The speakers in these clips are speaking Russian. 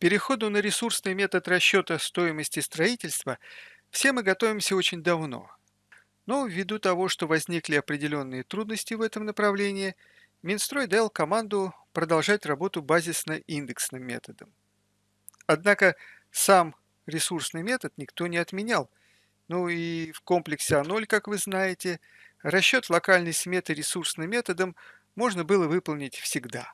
переходу на ресурсный метод расчета стоимости строительства все мы готовимся очень давно. Но ввиду того, что возникли определенные трудности в этом направлении, Минстрой дал команду продолжать работу базисно-индексным методом. Однако сам ресурсный метод никто не отменял. Ну и в комплексе А0, как вы знаете, расчет локальной сметы ресурсным методом можно было выполнить всегда.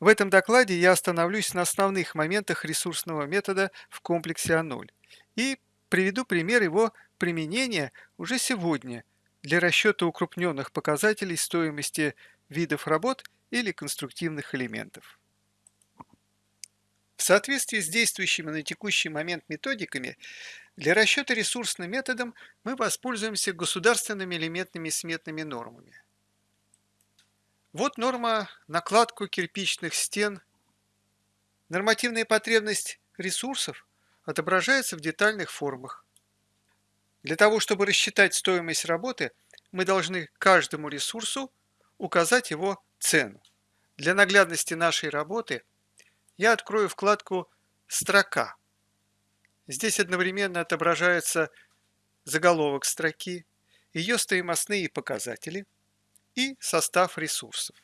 В этом докладе я остановлюсь на основных моментах ресурсного метода в комплексе А0 и приведу пример его применения уже сегодня для расчета укрупненных показателей стоимости видов работ или конструктивных элементов. В соответствии с действующими на текущий момент методиками, для расчета ресурсным методом мы воспользуемся государственными элементными сметными нормами. Вот норма накладку кирпичных стен. Нормативная потребность ресурсов отображается в детальных формах. Для того, чтобы рассчитать стоимость работы, мы должны каждому ресурсу указать его цену. Для наглядности нашей работы я открою вкладку «Строка». Здесь одновременно отображается заголовок строки, ее стоимостные показатели – и состав ресурсов.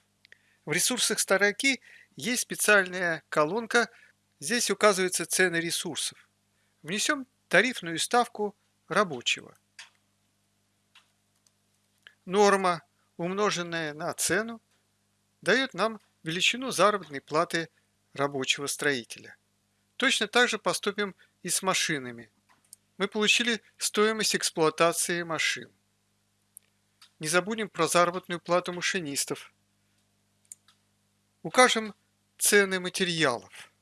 В ресурсах строки есть специальная колонка, здесь указываются цены ресурсов. Внесем тарифную ставку рабочего. Норма, умноженная на цену, дает нам величину заработной платы рабочего строителя. Точно так же поступим и с машинами. Мы получили стоимость эксплуатации машин. Не забудем про заработную плату машинистов. Укажем цены материалов.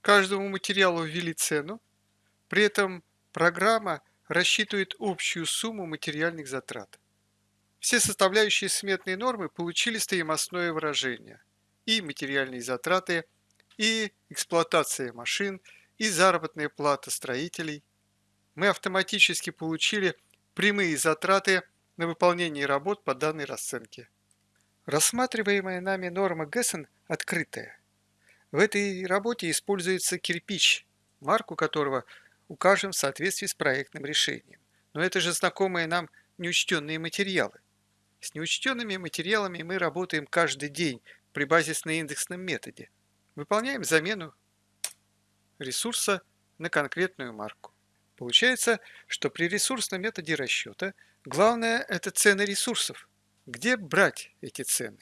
Каждому материалу ввели цену, при этом программа рассчитывает общую сумму материальных затрат. Все составляющие сметной нормы получили стоимостное выражение. И материальные затраты, и эксплуатация машин, и заработная плата строителей. Мы автоматически получили прямые затраты на выполнение работ по данной расценке. Рассматриваемая нами норма Гессен открытая. В этой работе используется кирпич, марку которого укажем в соответствии с проектным решением. Но это же знакомые нам неучтенные материалы. С неучтенными материалами мы работаем каждый день при базисно-индексном методе. Выполняем замену ресурса на конкретную марку. Получается, что при ресурсном методе расчета главное – это цены ресурсов. Где брать эти цены?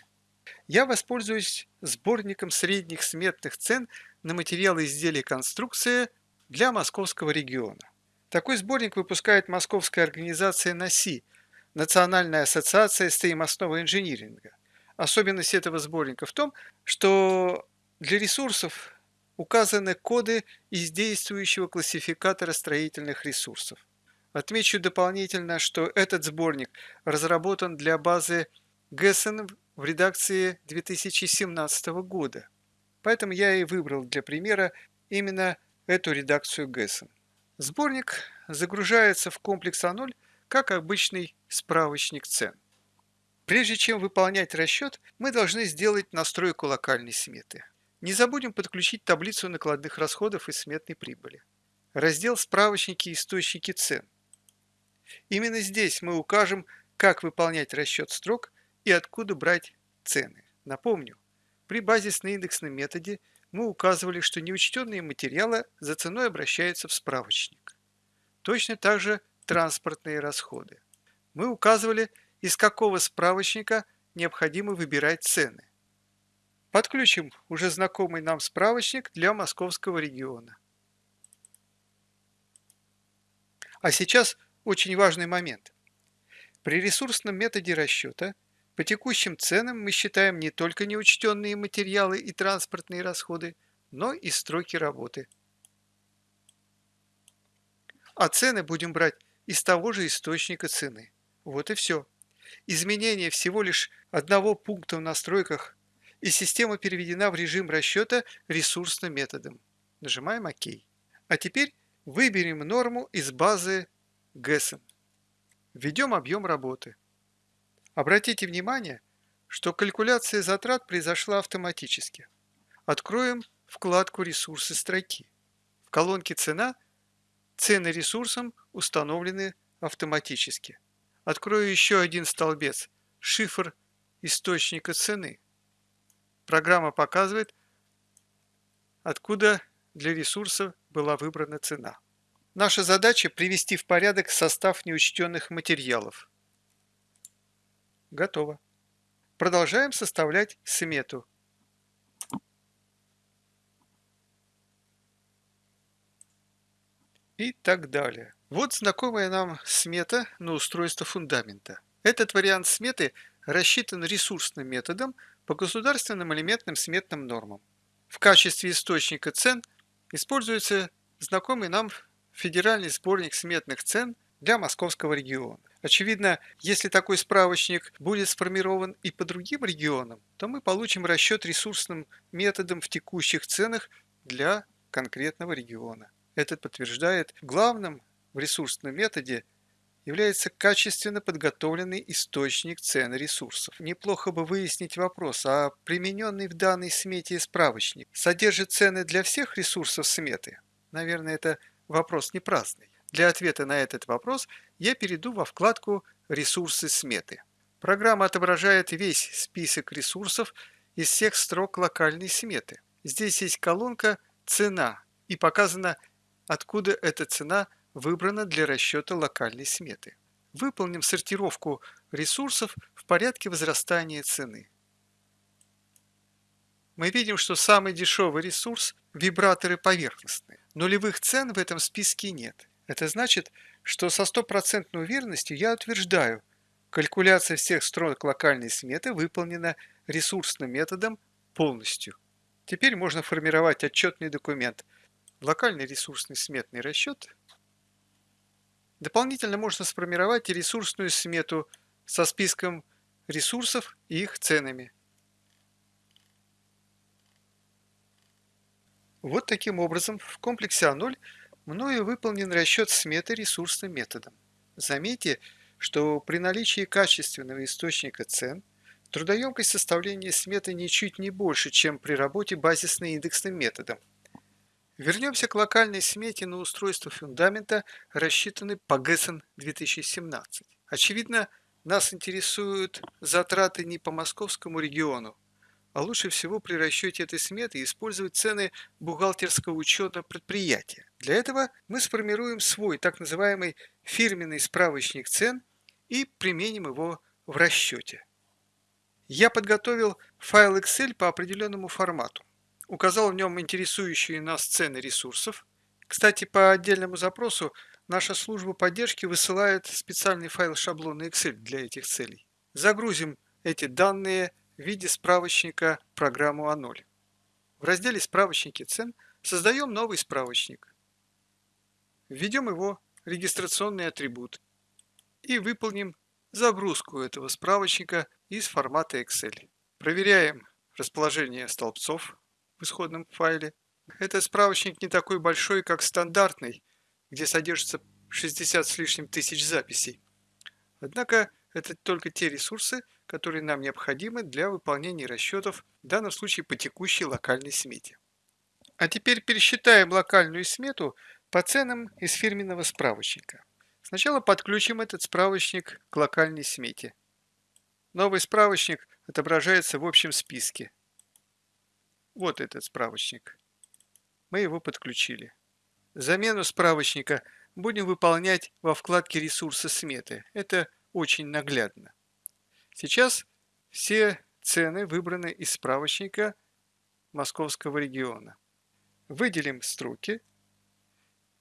Я воспользуюсь сборником средних сметных цен на материалы изделий конструкции для московского региона. Такой сборник выпускает московская организация НАСИ – Национальная ассоциация стоимостного инжиниринга. Особенность этого сборника в том, что для ресурсов указаны коды из действующего классификатора строительных ресурсов. Отмечу дополнительно, что этот сборник разработан для базы GESN в редакции 2017 года. Поэтому я и выбрал для примера именно эту редакцию GESN. Сборник загружается в комплекс А0 как обычный справочник цен. Прежде чем выполнять расчет, мы должны сделать настройку локальной сметы. Не забудем подключить таблицу накладных расходов и сметной прибыли. Раздел «Справочники и источники цен». Именно здесь мы укажем, как выполнять расчет строк и откуда брать цены. Напомню, при базисно-индексном методе мы указывали, что неучтенные материалы за ценой обращаются в справочник. Точно так же транспортные расходы. Мы указывали, из какого справочника необходимо выбирать цены. Подключим уже знакомый нам справочник для московского региона. А сейчас очень важный момент. При ресурсном методе расчета по текущим ценам мы считаем не только неучтенные материалы и транспортные расходы, но и строки работы. А цены будем брать из того же источника цены. Вот и все. Изменение всего лишь одного пункта в настройках и система переведена в режим расчета ресурсным методом. Нажимаем ОК. А теперь выберем норму из базы GESM. Введем объем работы. Обратите внимание, что калькуляция затрат произошла автоматически. Откроем вкладку «Ресурсы» строки. В колонке «Цена» цены ресурсам установлены автоматически. Открою еще один столбец – шифр источника цены. Программа показывает, откуда для ресурса была выбрана цена. Наша задача – привести в порядок состав неучтенных материалов. Готово. Продолжаем составлять смету. И так далее. Вот знакомая нам смета на устройство фундамента. Этот вариант сметы рассчитан ресурсным методом по государственным элементным сметным нормам. В качестве источника цен используется знакомый нам федеральный сборник сметных цен для московского региона. Очевидно, если такой справочник будет сформирован и по другим регионам, то мы получим расчет ресурсным методом в текущих ценах для конкретного региона. Это подтверждает главным в ресурсном методе является качественно подготовленный источник цен ресурсов. Неплохо бы выяснить вопрос, а примененный в данной смете справочник содержит цены для всех ресурсов сметы? Наверное, это вопрос не праздный. Для ответа на этот вопрос я перейду во вкладку «Ресурсы сметы». Программа отображает весь список ресурсов из всех строк локальной сметы. Здесь есть колонка «Цена» и показано, откуда эта цена выбрана для расчета локальной сметы. Выполним сортировку ресурсов в порядке возрастания цены. Мы видим, что самый дешевый ресурс – вибраторы поверхностные. Нулевых цен в этом списке нет. Это значит, что со стопроцентной уверенностью я утверждаю, калькуляция всех строк локальной сметы выполнена ресурсным методом полностью. Теперь можно формировать отчетный документ. Локальный ресурсный сметный расчет Дополнительно можно сформировать и ресурсную смету со списком ресурсов и их ценами. Вот таким образом в комплексе А0 мною выполнен расчет сметы ресурсным методом. Заметьте, что при наличии качественного источника цен трудоемкость составления сметы ничуть не больше, чем при работе базисно-индексным методом. Вернемся к локальной смете на устройство фундамента, рассчитанной по ГЭСН 2017. Очевидно, нас интересуют затраты не по московскому региону, а лучше всего при расчете этой сметы использовать цены бухгалтерского учета предприятия. Для этого мы сформируем свой так называемый фирменный справочник цен и применим его в расчете. Я подготовил файл Excel по определенному формату указал в нем интересующие нас цены ресурсов. Кстати, по отдельному запросу наша служба поддержки высылает специальный файл шаблона Excel для этих целей. Загрузим эти данные в виде справочника программу А0. В разделе «Справочники цен» создаем новый справочник. Введем его регистрационный атрибут и выполним загрузку этого справочника из формата Excel. Проверяем расположение столбцов в исходном файле. Этот справочник не такой большой, как стандартный, где содержится 60 с лишним тысяч записей. Однако это только те ресурсы, которые нам необходимы для выполнения расчетов, в данном случае по текущей локальной смете. А теперь пересчитаем локальную смету по ценам из фирменного справочника. Сначала подключим этот справочник к локальной смете. Новый справочник отображается в общем списке. Вот этот справочник. Мы его подключили. Замену справочника будем выполнять во вкладке «Ресурсы сметы». Это очень наглядно. Сейчас все цены выбраны из справочника московского региона. Выделим строки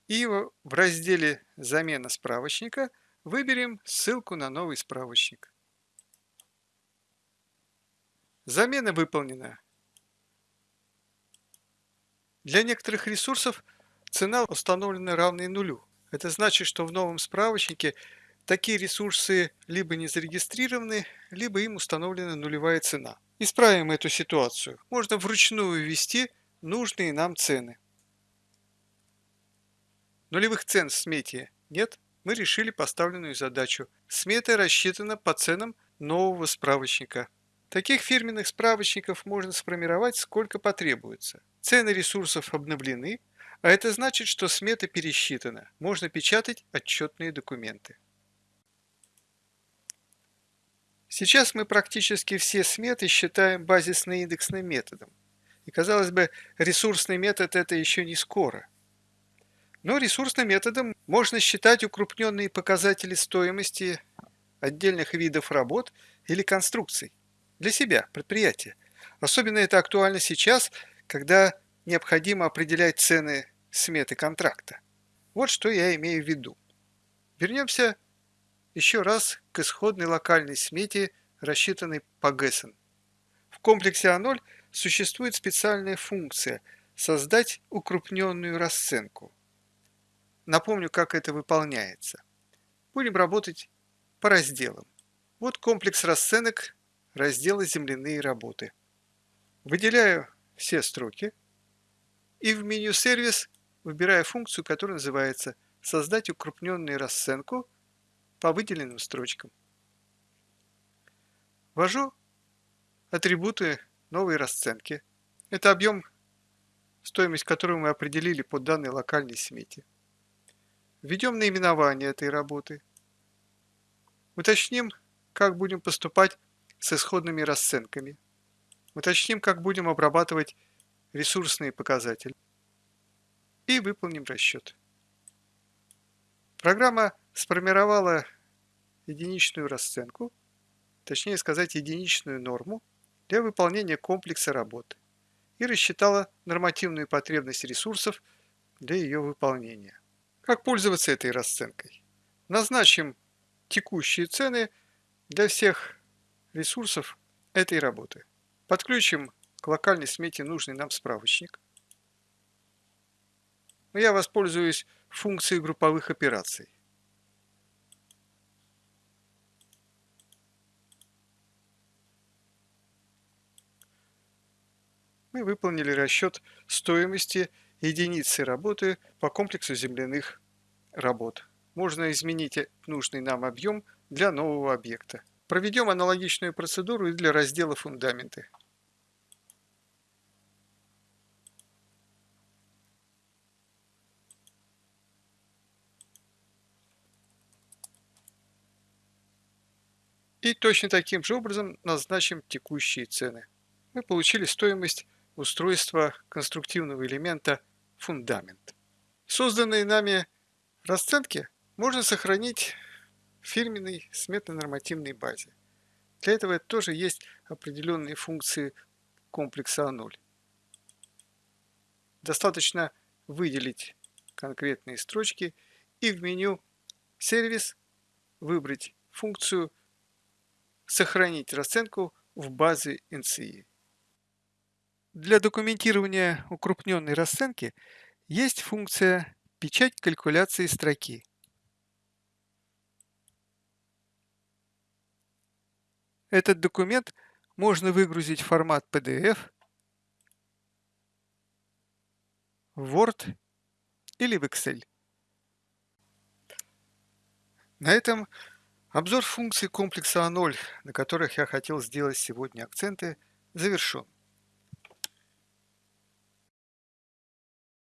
и в разделе «Замена справочника» выберем ссылку на новый справочник. Замена выполнена. Для некоторых ресурсов цена установлена равной нулю. Это значит, что в новом справочнике такие ресурсы либо не зарегистрированы, либо им установлена нулевая цена. Исправим эту ситуацию. Можно вручную ввести нужные нам цены. Нулевых цен в смете нет. Мы решили поставленную задачу. Смета рассчитана по ценам нового справочника. Таких фирменных справочников можно сформировать сколько потребуется. Цены ресурсов обновлены, а это значит, что смета пересчитана. Можно печатать отчетные документы. Сейчас мы практически все сметы считаем базисно-индексным методом. И казалось бы, ресурсный метод это еще не скоро. Но ресурсным методом можно считать укрупненные показатели стоимости отдельных видов работ или конструкций для себя, предприятия. Особенно это актуально сейчас, когда необходимо определять цены сметы контракта. Вот что я имею в виду. Вернемся еще раз к исходной локальной смете, рассчитанной по Гессен. В комплексе А0 существует специальная функция «Создать укрупненную расценку». Напомню, как это выполняется. Будем работать по разделам. Вот комплекс расценок раздела «Земляные работы». Выделяю все строки и в меню «Сервис» выбираю функцию, которая называется «Создать укрупненную расценку» по выделенным строчкам. Ввожу атрибуты новой расценки. Это объем, стоимость которую мы определили по данной локальной смете. Введем наименование этой работы. Уточним, как будем поступать с исходными расценками. Уточним, как будем обрабатывать ресурсные показатели. И выполним расчет. Программа сформировала единичную расценку, точнее сказать единичную норму для выполнения комплекса работы и рассчитала нормативную потребность ресурсов для ее выполнения. Как пользоваться этой расценкой? Назначим текущие цены для всех ресурсов этой работы. Подключим к локальной смете нужный нам справочник. Я воспользуюсь функцией групповых операций. Мы выполнили расчет стоимости единицы работы по комплексу земляных работ. Можно изменить нужный нам объем для нового объекта. Проведем аналогичную процедуру и для раздела «Фундаменты». И точно таким же образом назначим текущие цены. Мы получили стоимость устройства конструктивного элемента фундамент. Созданные нами расценки можно сохранить фирменной сметно-нормативной базе. Для этого тоже есть определенные функции комплекса А0. Достаточно выделить конкретные строчки и в меню «Сервис» выбрать функцию «Сохранить расценку в базе NCI». Для документирования укрупненной расценки есть функция «Печать калькуляции строки». Этот документ можно выгрузить в формат PDF, Word или в Excel. На этом обзор функций комплекса А0, на которых я хотел сделать сегодня акценты, завершен.